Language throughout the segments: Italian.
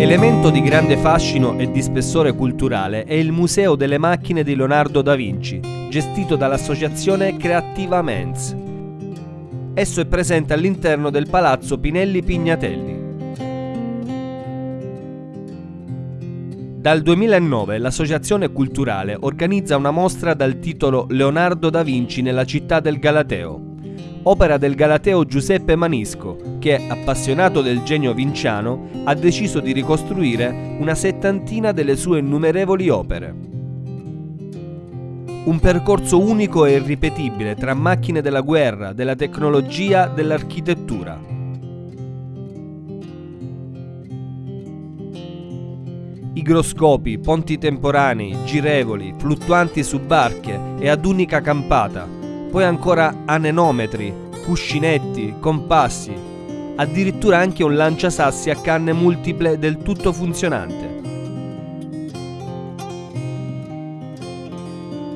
Elemento di grande fascino e di spessore culturale è il Museo delle macchine di Leonardo da Vinci, gestito dall'associazione Creativa Mens. Esso è presente all'interno del Palazzo Pinelli Pignatelli. Dal 2009 l'associazione culturale organizza una mostra dal titolo Leonardo da Vinci nella città del Galateo, opera del galateo Giuseppe Manisco, che, appassionato del genio vinciano, ha deciso di ricostruire una settantina delle sue innumerevoli opere. Un percorso unico e irripetibile tra macchine della guerra, della tecnologia, dell'architettura. Igroscopi, ponti temporanei, girevoli, fluttuanti su barche e ad unica campata, poi ancora anenometri, cuscinetti, compassi, addirittura anche un lanciasassi a canne multiple del tutto funzionante.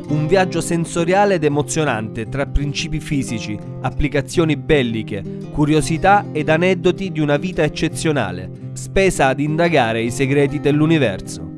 Un viaggio sensoriale ed emozionante tra principi fisici, applicazioni belliche, curiosità ed aneddoti di una vita eccezionale, spesa ad indagare i segreti dell'universo.